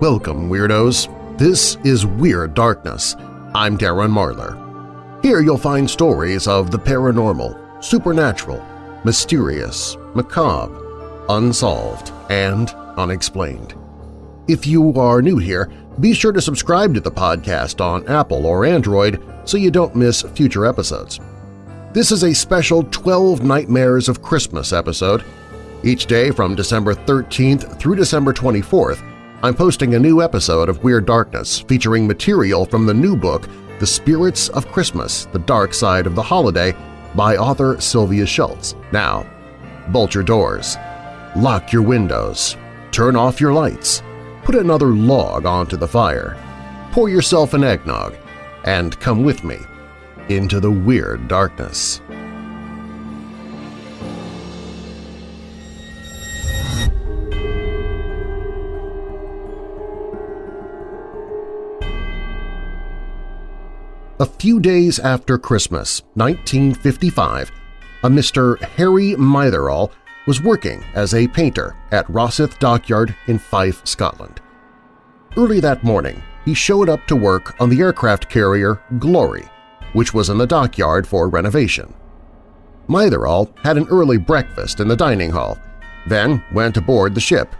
Welcome, Weirdos! This is Weird Darkness. I'm Darren Marlar. Here you'll find stories of the paranormal, supernatural, mysterious, macabre, unsolved, and unexplained. If you are new here, be sure to subscribe to the podcast on Apple or Android so you don't miss future episodes. This is a special 12 Nightmares of Christmas episode. Each day from December 13th through December 24th, I'm posting a new episode of Weird Darkness featuring material from the new book The Spirits of Christmas – The Dark Side of the Holiday by author Sylvia Shults. Now, bolt your doors, lock your windows, turn off your lights, put another log onto the fire, pour yourself an eggnog, and come with me into the Weird Darkness. A few days after Christmas, 1955, a Mr. Harry Mitherall was working as a painter at Rosyth Dockyard in Fife, Scotland. Early that morning, he showed up to work on the aircraft carrier Glory, which was in the dockyard for renovation. Mitherall had an early breakfast in the dining hall, then went aboard the ship.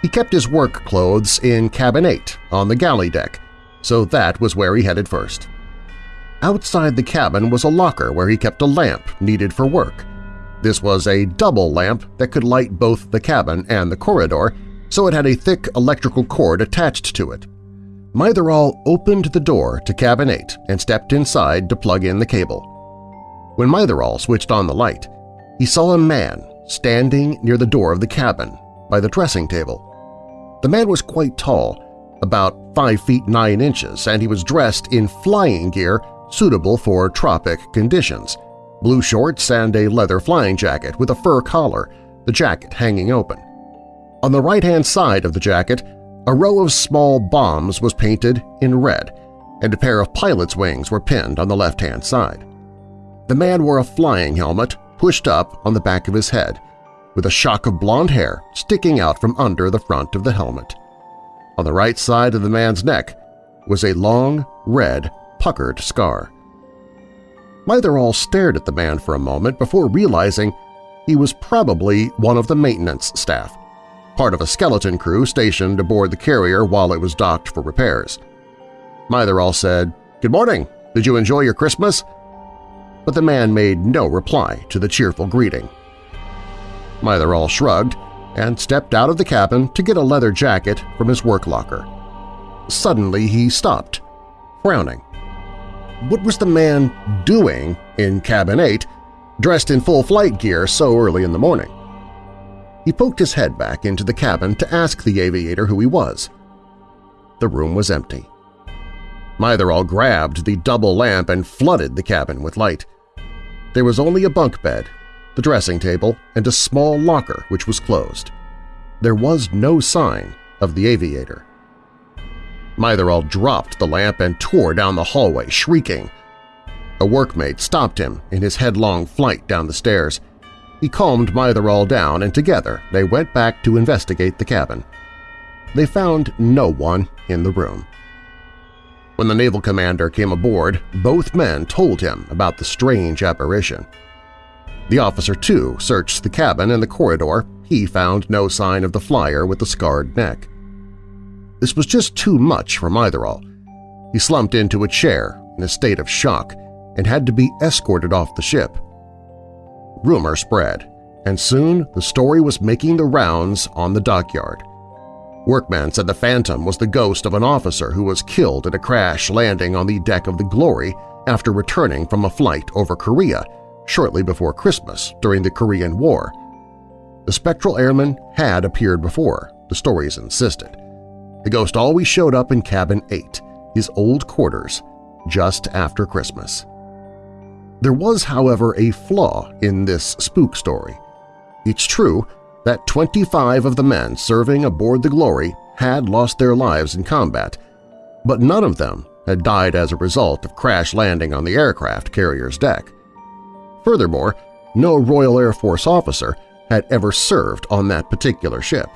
He kept his work clothes in cabin 8 on the galley deck, so that was where he headed first. Outside the cabin was a locker where he kept a lamp needed for work. This was a double lamp that could light both the cabin and the corridor, so it had a thick electrical cord attached to it. Mytherall opened the door to cabin 8 and stepped inside to plug in the cable. When Mytherall switched on the light, he saw a man standing near the door of the cabin by the dressing table. The man was quite tall, about 5 feet 9 inches, and he was dressed in flying gear suitable for tropic conditions, blue shorts and a leather flying jacket with a fur collar, the jacket hanging open. On the right-hand side of the jacket, a row of small bombs was painted in red, and a pair of pilot's wings were pinned on the left-hand side. The man wore a flying helmet pushed up on the back of his head, with a shock of blonde hair sticking out from under the front of the helmet. On the right side of the man's neck was a long, red puckered scar. Mitherall stared at the man for a moment before realizing he was probably one of the maintenance staff, part of a skeleton crew stationed aboard the carrier while it was docked for repairs. Mitherall said, "'Good morning. Did you enjoy your Christmas?' But the man made no reply to the cheerful greeting. Mitherall shrugged and stepped out of the cabin to get a leather jacket from his work locker. Suddenly he stopped, frowning. What was the man doing in Cabin 8, dressed in full flight gear so early in the morning? He poked his head back into the cabin to ask the aviator who he was. The room was empty. Mytherall grabbed the double lamp and flooded the cabin with light. There was only a bunk bed, the dressing table, and a small locker which was closed. There was no sign of the aviator. Mytherall dropped the lamp and tore down the hallway, shrieking. A workmate stopped him in his headlong flight down the stairs. He calmed Mytherall down and together they went back to investigate the cabin. They found no one in the room. When the naval commander came aboard, both men told him about the strange apparition. The officer, too, searched the cabin and the corridor. He found no sign of the flyer with the scarred neck. This was just too much for Mytherall. He slumped into a chair in a state of shock and had to be escorted off the ship. Rumor spread, and soon the story was making the rounds on the dockyard. Workmen said the Phantom was the ghost of an officer who was killed in a crash landing on the deck of the Glory after returning from a flight over Korea shortly before Christmas during the Korean War. The spectral airman had appeared before, the stories insisted. The ghost always showed up in cabin 8, his old quarters, just after Christmas. There was, however, a flaw in this spook story. It's true that 25 of the men serving aboard the Glory had lost their lives in combat, but none of them had died as a result of crash landing on the aircraft carrier's deck. Furthermore, no Royal Air Force officer had ever served on that particular ship,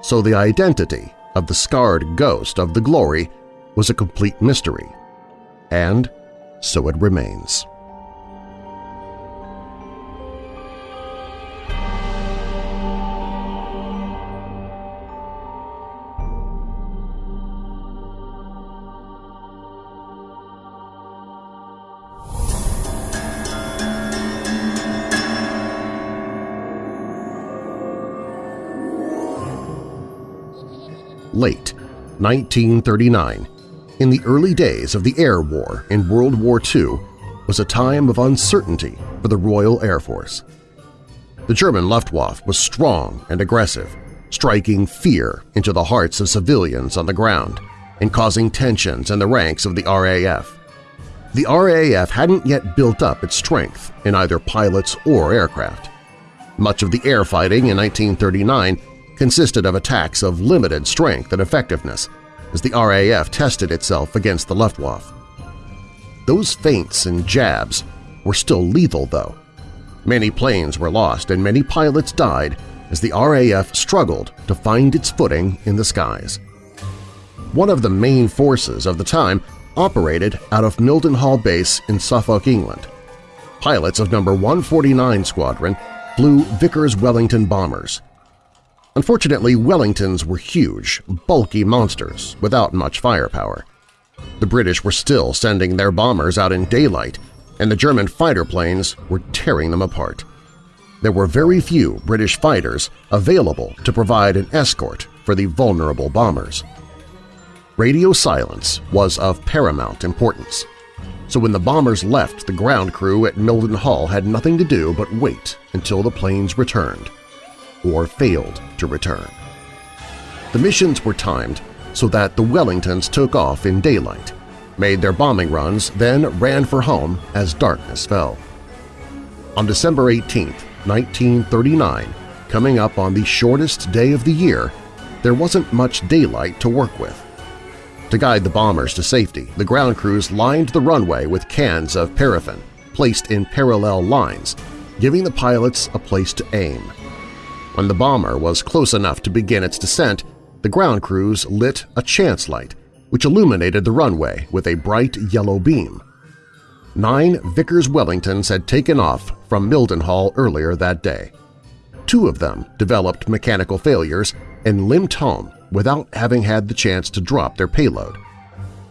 so the identity of the scarred ghost of the glory was a complete mystery, and so it remains. 1939, in the early days of the Air War in World War II, was a time of uncertainty for the Royal Air Force. The German Luftwaffe was strong and aggressive, striking fear into the hearts of civilians on the ground and causing tensions in the ranks of the RAF. The RAF hadn't yet built up its strength in either pilots or aircraft. Much of the air fighting in 1939 consisted of attacks of limited strength and effectiveness as the RAF tested itself against the Luftwaffe. Those feints and jabs were still lethal, though. Many planes were lost and many pilots died as the RAF struggled to find its footing in the skies. One of the main forces of the time operated out of Mildenhall Base in Suffolk, England. Pilots of No. 149 Squadron flew Vickers-Wellington bombers, Unfortunately, Wellingtons were huge, bulky monsters without much firepower. The British were still sending their bombers out in daylight, and the German fighter planes were tearing them apart. There were very few British fighters available to provide an escort for the vulnerable bombers. Radio silence was of paramount importance, so when the bombers left, the ground crew at Mildenhall had nothing to do but wait until the planes returned or failed to return. The missions were timed so that the Wellingtons took off in daylight, made their bombing runs, then ran for home as darkness fell. On December 18, 1939, coming up on the shortest day of the year, there wasn't much daylight to work with. To guide the bombers to safety, the ground crews lined the runway with cans of paraffin placed in parallel lines, giving the pilots a place to aim. When the bomber was close enough to begin its descent, the ground crews lit a chance light, which illuminated the runway with a bright yellow beam. Nine Vickers-Wellingtons had taken off from Mildenhall earlier that day. Two of them developed mechanical failures and limped home without having had the chance to drop their payload.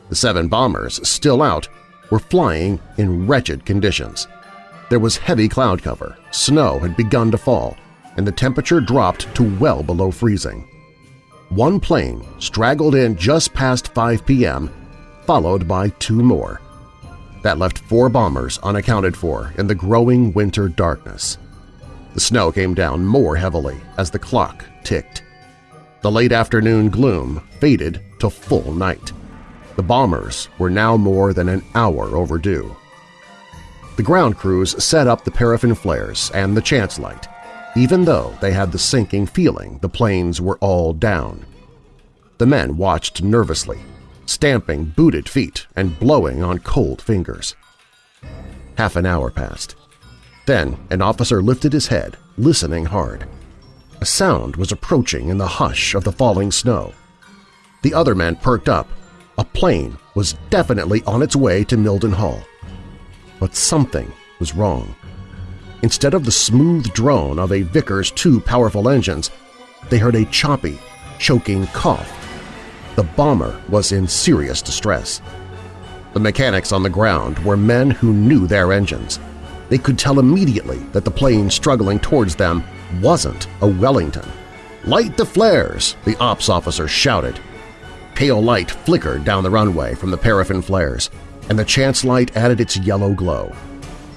The seven bombers, still out, were flying in wretched conditions. There was heavy cloud cover, snow had begun to fall, and the temperature dropped to well below freezing. One plane straggled in just past 5 p.m., followed by two more. That left four bombers unaccounted for in the growing winter darkness. The snow came down more heavily as the clock ticked. The late afternoon gloom faded to full night. The bombers were now more than an hour overdue. The ground crews set up the paraffin flares and the chance light, even though they had the sinking feeling the planes were all down. The men watched nervously, stamping booted feet and blowing on cold fingers. Half an hour passed. Then an officer lifted his head, listening hard. A sound was approaching in the hush of the falling snow. The other men perked up. A plane was definitely on its way to Mildenhall. But something was wrong. Instead of the smooth drone of a Vickers' two powerful engines, they heard a choppy, choking cough. The bomber was in serious distress. The mechanics on the ground were men who knew their engines. They could tell immediately that the plane struggling towards them wasn't a Wellington. "'Light the flares!' the ops officer shouted. Pale light flickered down the runway from the paraffin flares, and the chance light added its yellow glow.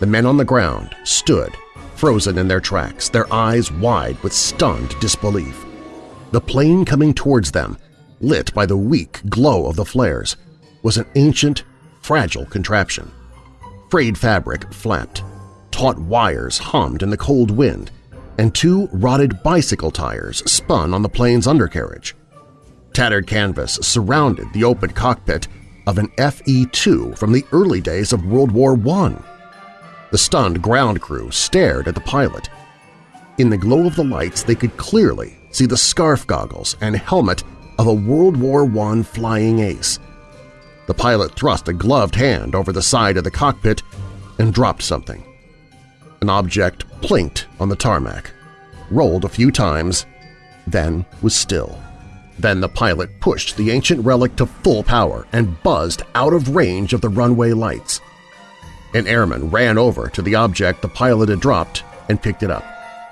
The men on the ground stood, frozen in their tracks, their eyes wide with stunned disbelief. The plane coming towards them, lit by the weak glow of the flares, was an ancient, fragile contraption. Frayed fabric flapped, taut wires hummed in the cold wind, and two rotted bicycle tires spun on the plane's undercarriage. Tattered canvas surrounded the open cockpit of an FE-2 from the early days of World War I. The stunned ground crew stared at the pilot. In the glow of the lights they could clearly see the scarf goggles and helmet of a World War I flying ace. The pilot thrust a gloved hand over the side of the cockpit and dropped something. An object plinked on the tarmac, rolled a few times, then was still. Then the pilot pushed the ancient relic to full power and buzzed out of range of the runway lights. An airman ran over to the object the pilot had dropped and picked it up,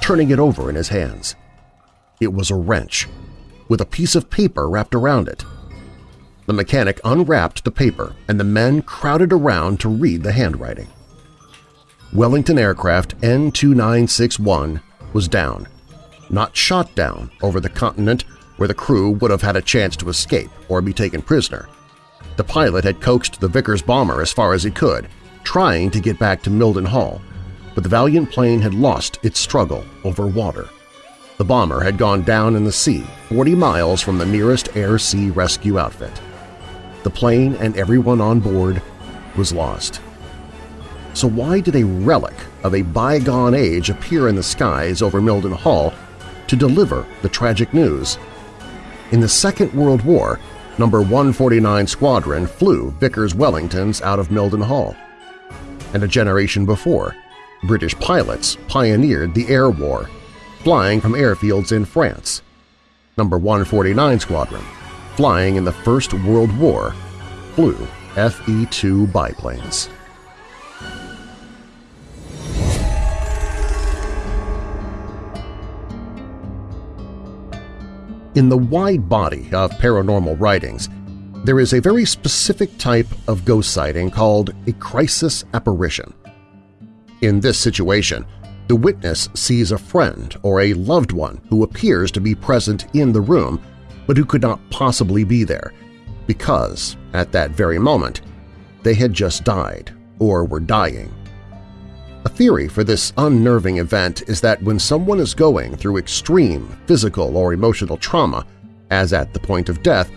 turning it over in his hands. It was a wrench, with a piece of paper wrapped around it. The mechanic unwrapped the paper and the men crowded around to read the handwriting. Wellington Aircraft N2961 was down, not shot down over the continent where the crew would have had a chance to escape or be taken prisoner. The pilot had coaxed the Vickers bomber as far as he could, trying to get back to Mildenhall, but the Valiant plane had lost its struggle over water. The bomber had gone down in the sea 40 miles from the nearest air-sea rescue outfit. The plane and everyone on board was lost. So why did a relic of a bygone age appear in the skies over Mildenhall to deliver the tragic news? In the Second World War, No. 149 Squadron flew Vickers-Wellingtons out of Mildenhall. And a generation before, British pilots pioneered the air war, flying from airfields in France. Number 149 Squadron, flying in the First World War, flew FE-2 biplanes. In the wide body of paranormal writings, there is a very specific type of ghost sighting called a crisis apparition. In this situation, the witness sees a friend or a loved one who appears to be present in the room but who could not possibly be there because, at that very moment, they had just died or were dying. A theory for this unnerving event is that when someone is going through extreme physical or emotional trauma, as at the point of death,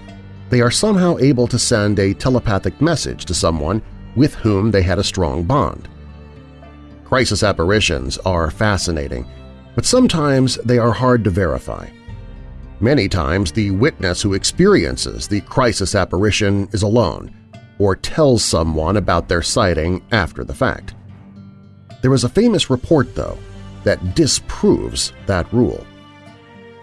they are somehow able to send a telepathic message to someone with whom they had a strong bond. Crisis apparitions are fascinating, but sometimes they are hard to verify. Many times the witness who experiences the crisis apparition is alone or tells someone about their sighting after the fact. There is a famous report, though, that disproves that rule.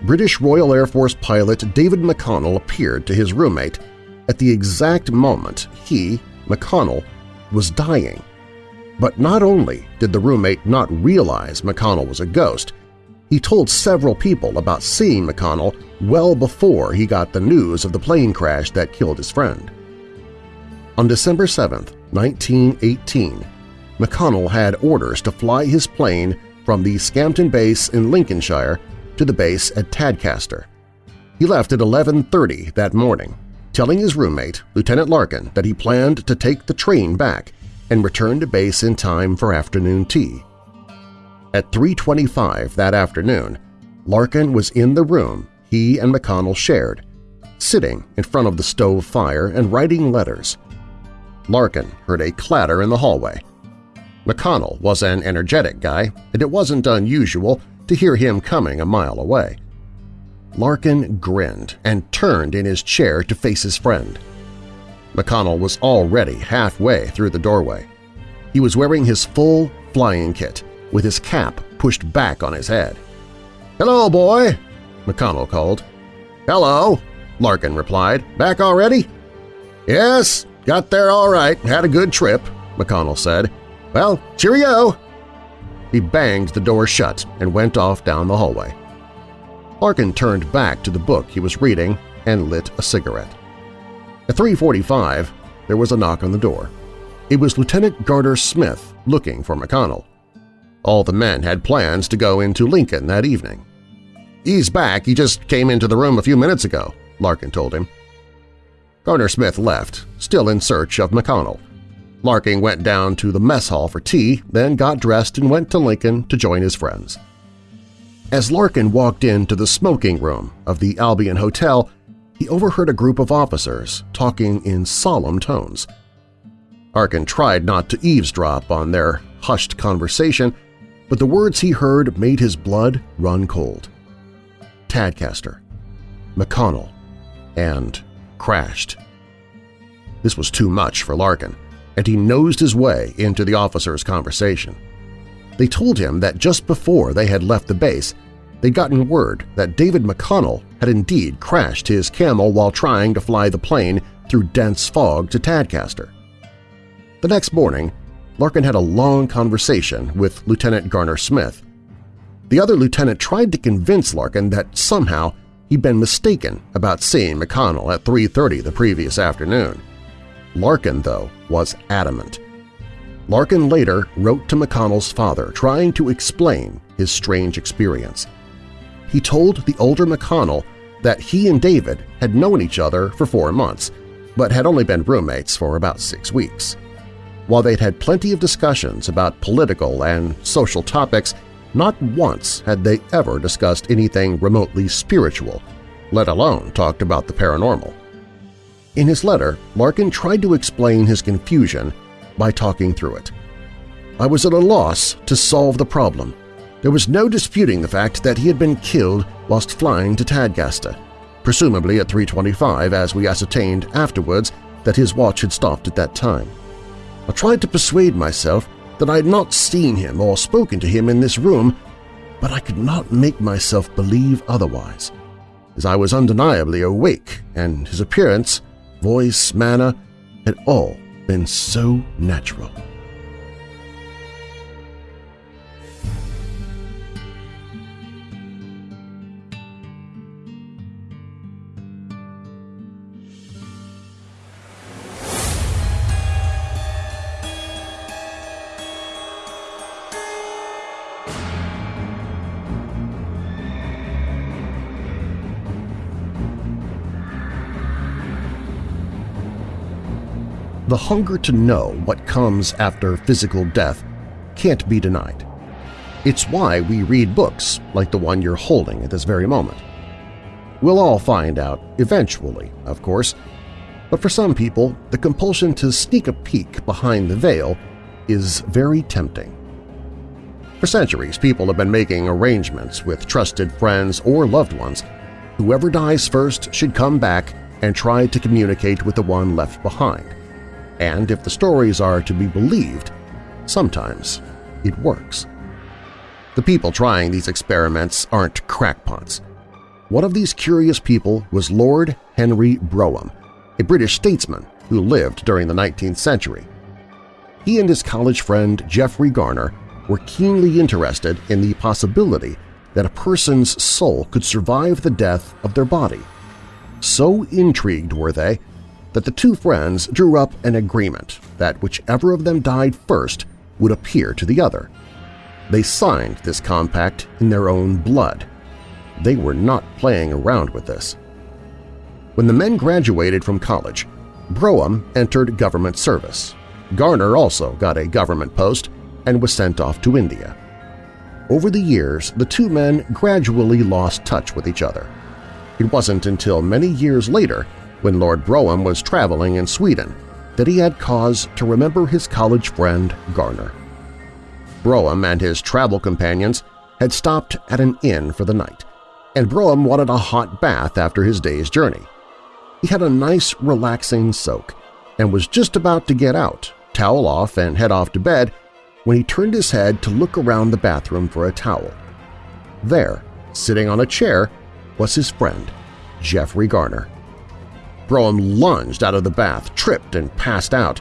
British Royal Air Force pilot David McConnell appeared to his roommate at the exact moment he, McConnell, was dying. But not only did the roommate not realize McConnell was a ghost, he told several people about seeing McConnell well before he got the news of the plane crash that killed his friend. On December 7, 1918, McConnell had orders to fly his plane from the Scampton base in Lincolnshire to the base at Tadcaster. He left at 11.30 that morning, telling his roommate, Lieutenant Larkin, that he planned to take the train back and return to base in time for afternoon tea. At 3.25 that afternoon, Larkin was in the room he and McConnell shared, sitting in front of the stove fire and writing letters. Larkin heard a clatter in the hallway. McConnell was an energetic guy, and it wasn't unusual to hear him coming a mile away. Larkin grinned and turned in his chair to face his friend. McConnell was already halfway through the doorway. He was wearing his full flying kit, with his cap pushed back on his head. "'Hello, boy!' McConnell called. "'Hello!' Larkin replied. "'Back already?' "'Yes, got there all right. Had a good trip,' McConnell said. Well, cheerio! He banged the door shut and went off down the hallway. Larkin turned back to the book he was reading and lit a cigarette. At 3.45, there was a knock on the door. It was Lieutenant Garner Smith looking for McConnell. All the men had plans to go into Lincoln that evening. "'He's back. He just came into the room a few minutes ago,' Larkin told him. Garner Smith left, still in search of McConnell. Larkin went down to the mess hall for tea, then got dressed and went to Lincoln to join his friends. As Larkin walked into the smoking room of the Albion Hotel, he overheard a group of officers talking in solemn tones. Larkin tried not to eavesdrop on their hushed conversation, but the words he heard made his blood run cold. Tadcaster, McConnell, and crashed. This was too much for Larkin, and he nosed his way into the officer's conversation. They told him that just before they had left the base, they'd gotten word that David McConnell had indeed crashed his camel while trying to fly the plane through dense fog to Tadcaster. The next morning, Larkin had a long conversation with Lieutenant Garner Smith. The other lieutenant tried to convince Larkin that somehow he'd been mistaken about seeing McConnell at 3.30 the previous afternoon. Larkin, though, was adamant. Larkin later wrote to McConnell's father trying to explain his strange experience. He told the older McConnell that he and David had known each other for four months, but had only been roommates for about six weeks. While they'd had plenty of discussions about political and social topics, not once had they ever discussed anything remotely spiritual, let alone talked about the paranormal. In his letter, Larkin tried to explain his confusion by talking through it. I was at a loss to solve the problem. There was no disputing the fact that he had been killed whilst flying to Tadcaster, presumably at 3.25 as we ascertained afterwards that his watch had stopped at that time. I tried to persuade myself that I had not seen him or spoken to him in this room, but I could not make myself believe otherwise, as I was undeniably awake and his appearance voice, manner, had all been so natural. The hunger to know what comes after physical death can't be denied. It's why we read books like the one you're holding at this very moment. We'll all find out eventually, of course, but for some people, the compulsion to sneak a peek behind the veil is very tempting. For centuries, people have been making arrangements with trusted friends or loved ones. Whoever dies first should come back and try to communicate with the one left behind and if the stories are to be believed, sometimes it works. The people trying these experiments aren't crackpots. One of these curious people was Lord Henry Brougham, a British statesman who lived during the 19th century. He and his college friend Geoffrey Garner were keenly interested in the possibility that a person's soul could survive the death of their body. So intrigued were they that the two friends drew up an agreement that whichever of them died first would appear to the other. They signed this compact in their own blood. They were not playing around with this. When the men graduated from college, Brougham entered government service. Garner also got a government post and was sent off to India. Over the years, the two men gradually lost touch with each other. It wasn't until many years later when Lord Brougham was traveling in Sweden that he had cause to remember his college friend Garner. Brougham and his travel companions had stopped at an inn for the night, and Brougham wanted a hot bath after his day's journey. He had a nice, relaxing soak and was just about to get out, towel off, and head off to bed when he turned his head to look around the bathroom for a towel. There, sitting on a chair, was his friend, Geoffrey Garner. Brougham lunged out of the bath, tripped, and passed out.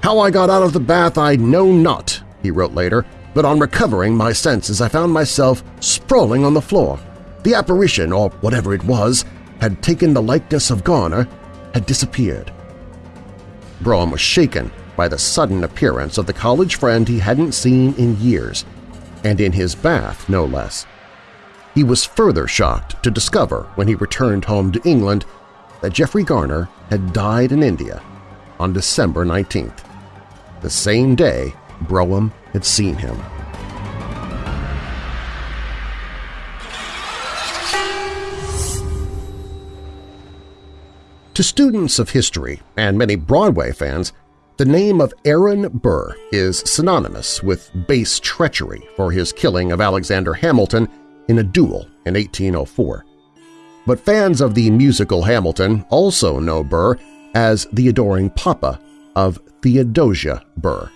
How I got out of the bath I know not, he wrote later, but on recovering my senses I found myself sprawling on the floor. The apparition, or whatever it was, had taken the likeness of Garner, had disappeared. Brougham was shaken by the sudden appearance of the college friend he hadn't seen in years, and in his bath no less. He was further shocked to discover when he returned home to England that Jeffrey Garner had died in India on December 19th, the same day Brougham had seen him. To students of history and many Broadway fans, the name of Aaron Burr is synonymous with base treachery for his killing of Alexander Hamilton in a duel in 1804. But fans of the musical Hamilton also know Burr as the adoring papa of Theodosia Burr.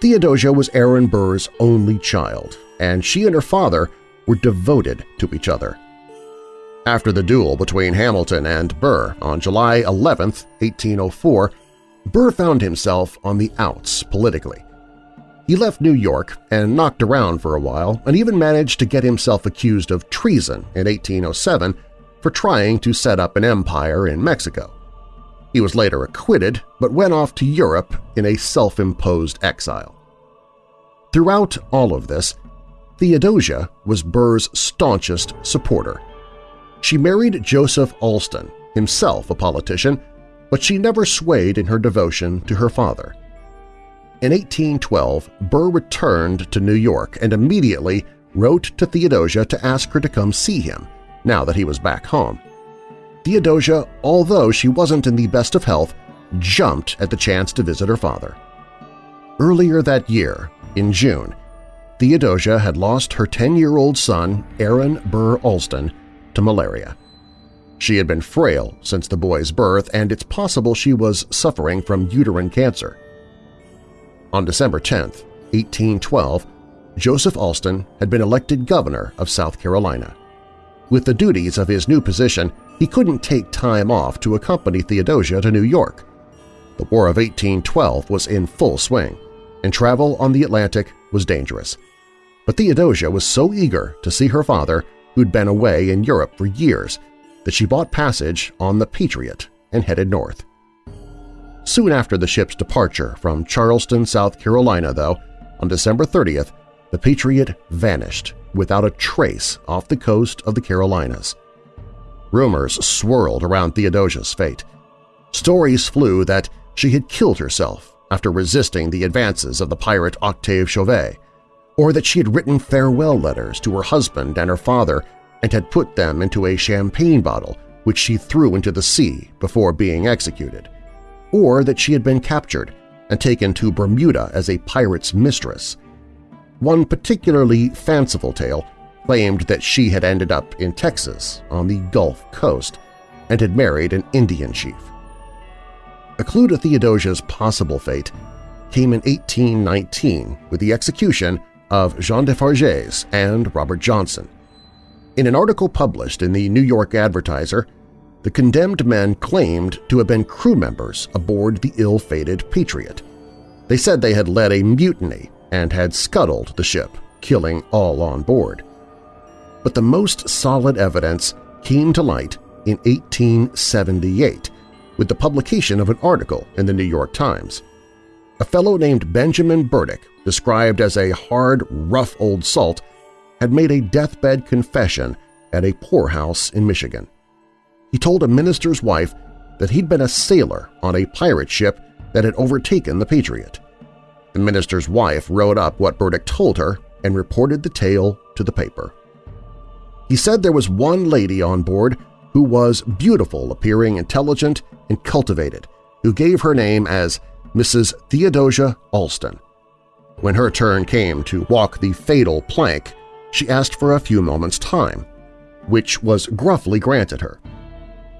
Theodosia was Aaron Burr's only child, and she and her father were devoted to each other. After the duel between Hamilton and Burr on July 11, 1804, Burr found himself on the outs politically. He left New York and knocked around for a while and even managed to get himself accused of treason in 1807 for trying to set up an empire in Mexico. He was later acquitted but went off to Europe in a self-imposed exile. Throughout all of this, Theodosia was Burr's staunchest supporter. She married Joseph Alston, himself a politician, but she never swayed in her devotion to her father. In 1812, Burr returned to New York and immediately wrote to Theodosia to ask her to come see him, now that he was back home. Theodosia, although she wasn't in the best of health, jumped at the chance to visit her father. Earlier that year, in June, Theodosia had lost her 10-year-old son, Aaron Burr Alston, to malaria. She had been frail since the boy's birth, and it's possible she was suffering from uterine cancer. On December 10, 1812, Joseph Alston had been elected governor of South Carolina. With the duties of his new position, he couldn't take time off to accompany Theodosia to New York. The War of 1812 was in full swing, and travel on the Atlantic was dangerous. But Theodosia was so eager to see her father, who'd been away in Europe for years, that she bought passage on the Patriot and headed north. Soon after the ship's departure from Charleston, South Carolina, though, on December 30th, the Patriot vanished without a trace off the coast of the Carolinas. Rumors swirled around Theodosia's fate. Stories flew that she had killed herself after resisting the advances of the pirate Octave Chauvet, or that she had written farewell letters to her husband and her father and had put them into a champagne bottle which she threw into the sea before being executed, or that she had been captured and taken to Bermuda as a pirate's mistress. One particularly fanciful tale claimed that she had ended up in Texas on the Gulf Coast and had married an Indian chief. A clue to Theodosia's possible fate came in 1819 with the execution of Jean Defarges and Robert Johnson. In an article published in the New York Advertiser, the condemned men claimed to have been crew members aboard the ill-fated Patriot. They said they had led a mutiny and had scuttled the ship, killing all on board. But the most solid evidence came to light in 1878 with the publication of an article in the New York Times. A fellow named Benjamin Burdick, described as a hard, rough old salt, had made a deathbed confession at a poorhouse in Michigan. He told a minister's wife that he'd been a sailor on a pirate ship that had overtaken the Patriot. The minister's wife wrote up what Burdick told her and reported the tale to the paper. He said there was one lady on board who was beautiful, appearing intelligent and cultivated, who gave her name as Mrs. Theodosia Alston. When her turn came to walk the fatal plank, she asked for a few moments' time, which was gruffly granted her.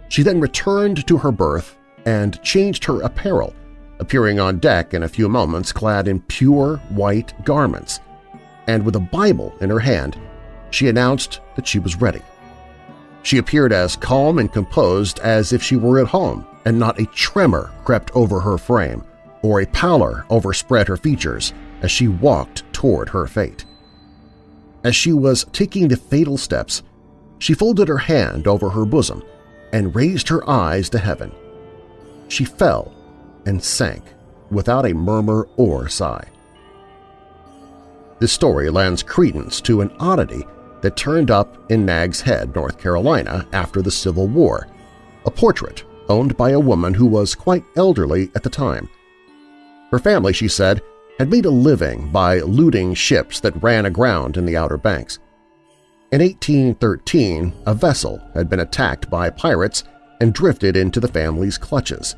She then returned to her berth and changed her apparel, appearing on deck in a few moments clad in pure white garments, and with a Bible in her hand, she announced that she was ready. She appeared as calm and composed as if she were at home, and not a tremor crept over her frame or a pallor overspread her features as she walked toward her fate. As she was taking the fatal steps, she folded her hand over her bosom and raised her eyes to heaven. She fell and sank without a murmur or sigh. This story lends credence to an oddity that turned up in Nag's Head, North Carolina after the Civil War, a portrait owned by a woman who was quite elderly at the time. Her family, she said, had made a living by looting ships that ran aground in the Outer Banks. In 1813, a vessel had been attacked by pirates and drifted into the family's clutches.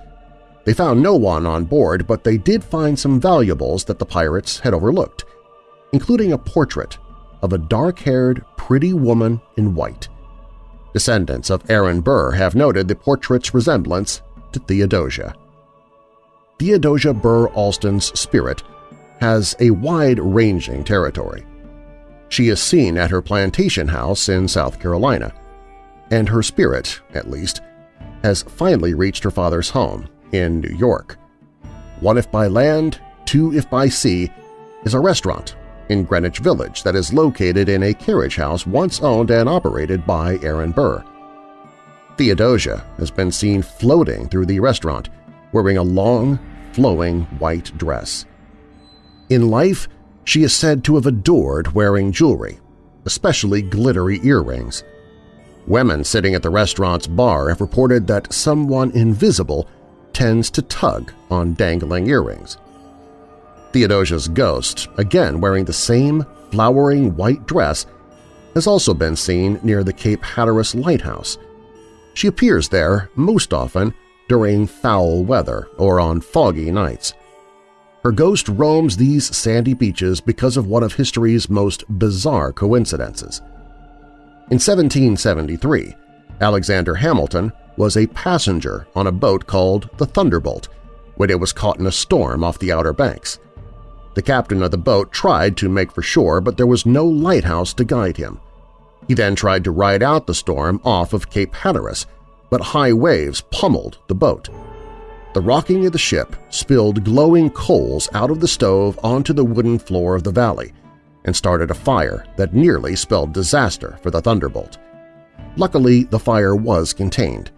They found no one on board, but they did find some valuables that the pirates had overlooked, including a portrait of a dark-haired, pretty woman in white. Descendants of Aaron Burr have noted the portrait's resemblance to Theodosia. Theodosia Burr Alston's spirit has a wide-ranging territory. She is seen at her plantation house in South Carolina, and her spirit, at least, has finally reached her father's home in New York. One if by land, two if by sea is a restaurant in Greenwich Village that is located in a carriage house once owned and operated by Aaron Burr. Theodosia has been seen floating through the restaurant wearing a long, flowing white dress. In life, she is said to have adored wearing jewelry, especially glittery earrings. Women sitting at the restaurant's bar have reported that someone invisible tends to tug on dangling earrings. Theodosia's ghost, again wearing the same flowering white dress, has also been seen near the Cape Hatteras Lighthouse. She appears there most often during foul weather or on foggy nights. Her ghost roams these sandy beaches because of one of history's most bizarre coincidences. In 1773, Alexander Hamilton was a passenger on a boat called the Thunderbolt when it was caught in a storm off the Outer Banks. The captain of the boat tried to make for shore, but there was no lighthouse to guide him. He then tried to ride out the storm off of Cape Hatteras, but high waves pummeled the boat. The rocking of the ship spilled glowing coals out of the stove onto the wooden floor of the valley and started a fire that nearly spelled disaster for the Thunderbolt. Luckily, the fire was contained,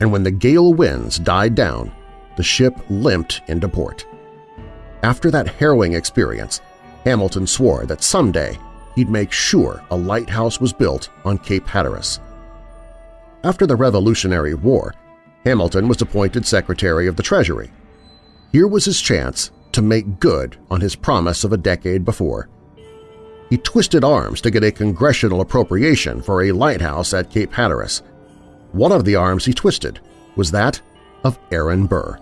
and when the gale winds died down, the ship limped into port. After that harrowing experience, Hamilton swore that someday he'd make sure a lighthouse was built on Cape Hatteras. After the Revolutionary War, Hamilton was appointed Secretary of the Treasury. Here was his chance to make good on his promise of a decade before. He twisted arms to get a congressional appropriation for a lighthouse at Cape Hatteras. One of the arms he twisted was that of Aaron Burr.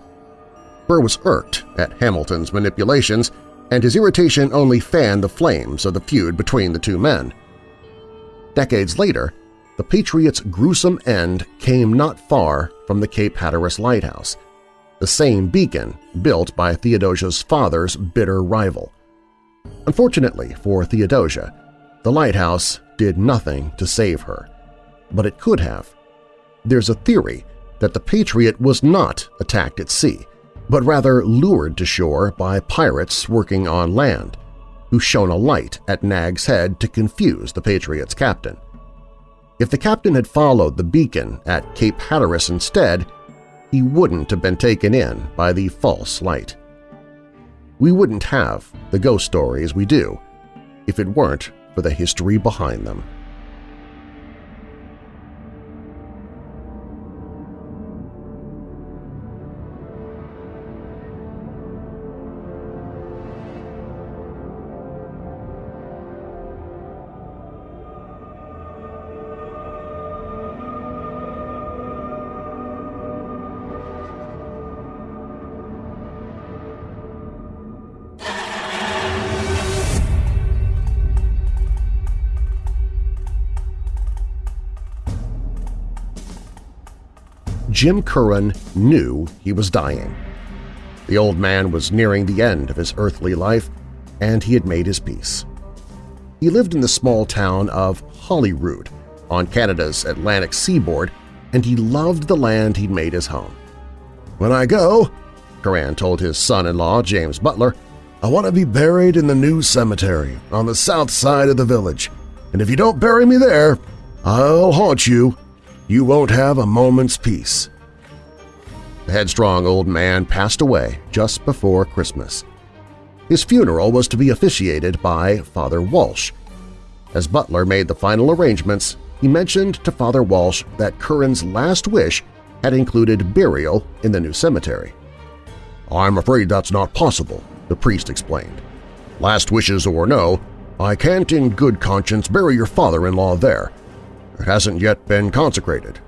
Burr was irked at Hamilton's manipulations, and his irritation only fanned the flames of the feud between the two men. Decades later, the Patriots' gruesome end came not far from the Cape Hatteras Lighthouse, the same beacon built by Theodosia's father's bitter rival. Unfortunately for Theodosia, the lighthouse did nothing to save her, but it could have. There's a theory that the Patriot was not attacked at sea, but rather lured to shore by pirates working on land, who shone a light at Nag's Head to confuse the Patriot's captain. If the captain had followed the beacon at Cape Hatteras instead, he wouldn't have been taken in by the false light. We wouldn't have the ghost stories we do if it weren't for the history behind them. Jim Curran knew he was dying. The old man was nearing the end of his earthly life, and he had made his peace. He lived in the small town of Holyrood on Canada's Atlantic seaboard, and he loved the land he'd made his home. When I go, Curran told his son-in-law, James Butler, I want to be buried in the new cemetery on the south side of the village, and if you don't bury me there, I'll haunt you you won't have a moment's peace. The headstrong old man passed away just before Christmas. His funeral was to be officiated by Father Walsh. As Butler made the final arrangements, he mentioned to Father Walsh that Curran's last wish had included burial in the new cemetery. "'I'm afraid that's not possible,' the priest explained. "'Last wishes or no, I can't in good conscience bury your father-in-law there, it hasn't yet been consecrated.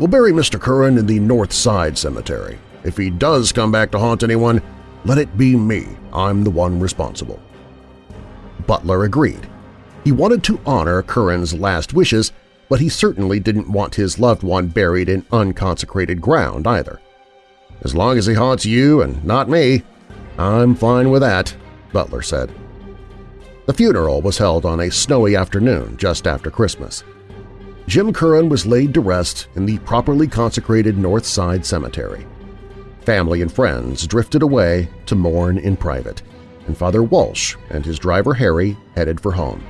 We'll bury Mr. Curran in the North Side Cemetery. If he does come back to haunt anyone, let it be me. I'm the one responsible. Butler agreed. He wanted to honor Curran's last wishes, but he certainly didn't want his loved one buried in unconsecrated ground either. As long as he haunts you and not me, I'm fine with that, Butler said. The funeral was held on a snowy afternoon just after Christmas. Jim Curran was laid to rest in the properly consecrated North Side Cemetery. Family and friends drifted away to mourn in private, and Father Walsh and his driver Harry headed for home.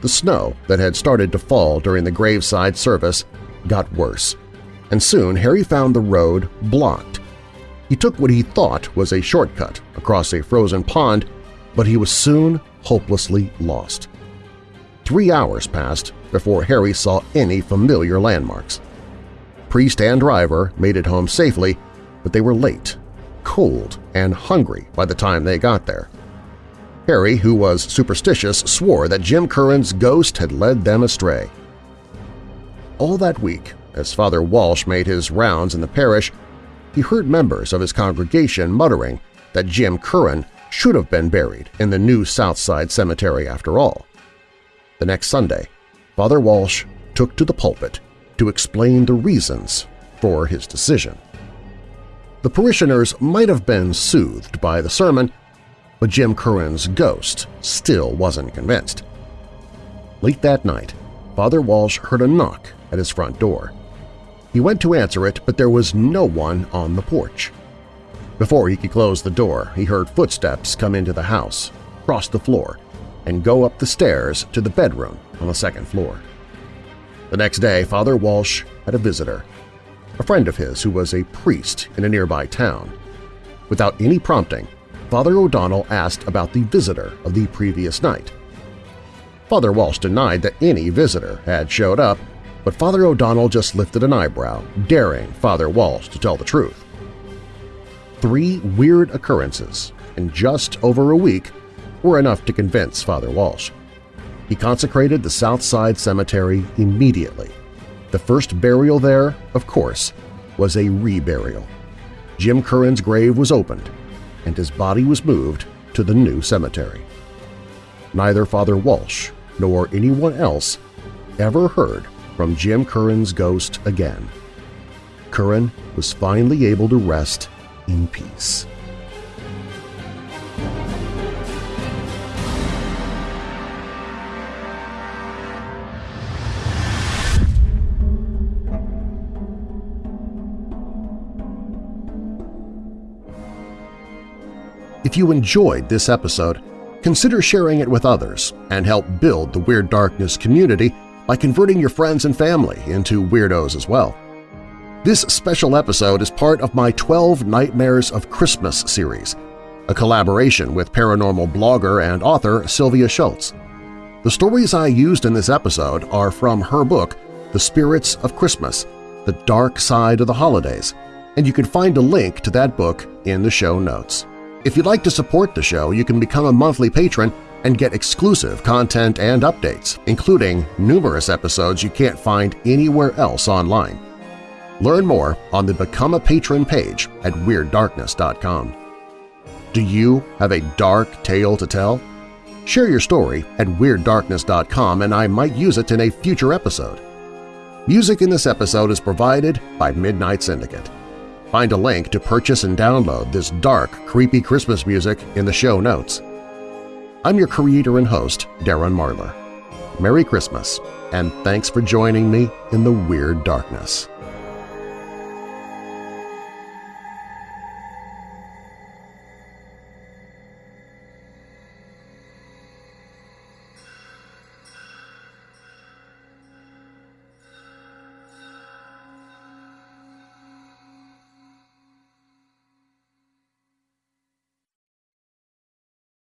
The snow that had started to fall during the graveside service got worse, and soon Harry found the road blocked. He took what he thought was a shortcut across a frozen pond, but he was soon hopelessly lost. Three hours passed before Harry saw any familiar landmarks. Priest and driver made it home safely, but they were late, cold, and hungry by the time they got there. Harry, who was superstitious, swore that Jim Curran's ghost had led them astray. All that week, as Father Walsh made his rounds in the parish, he heard members of his congregation muttering that Jim Curran should have been buried in the new Southside Cemetery after all. The next Sunday, Father Walsh took to the pulpit to explain the reasons for his decision. The parishioners might have been soothed by the sermon, but Jim Curran's ghost still wasn't convinced. Late that night, Father Walsh heard a knock at his front door. He went to answer it, but there was no one on the porch. Before he could close the door, he heard footsteps come into the house, cross the floor, and go up the stairs to the bedroom on the second floor. The next day, Father Walsh had a visitor a friend of his who was a priest in a nearby town. Without any prompting, Father O'Donnell asked about the visitor of the previous night. Father Walsh denied that any visitor had showed up, but Father O'Donnell just lifted an eyebrow, daring Father Walsh to tell the truth. Three weird occurrences in just over a week were enough to convince Father Walsh. He consecrated the Southside Cemetery immediately the first burial there, of course, was a reburial. Jim Curran's grave was opened, and his body was moved to the new cemetery. Neither Father Walsh nor anyone else ever heard from Jim Curran's ghost again. Curran was finally able to rest in peace. If you enjoyed this episode, consider sharing it with others and help build the Weird Darkness community by converting your friends and family into weirdos as well. This special episode is part of my 12 Nightmares of Christmas series, a collaboration with paranormal blogger and author Sylvia Shults. The stories I used in this episode are from her book, The Spirits of Christmas – The Dark Side of the Holidays, and you can find a link to that book in the show notes. If you'd like to support the show, you can become a monthly patron and get exclusive content and updates, including numerous episodes you can't find anywhere else online. Learn more on the Become a Patron page at WeirdDarkness.com. Do you have a dark tale to tell? Share your story at WeirdDarkness.com and I might use it in a future episode. Music in this episode is provided by Midnight Syndicate. Find a link to purchase and download this dark, creepy Christmas music in the show notes. I'm your creator and host, Darren Marlar. Merry Christmas, and thanks for joining me in the Weird Darkness.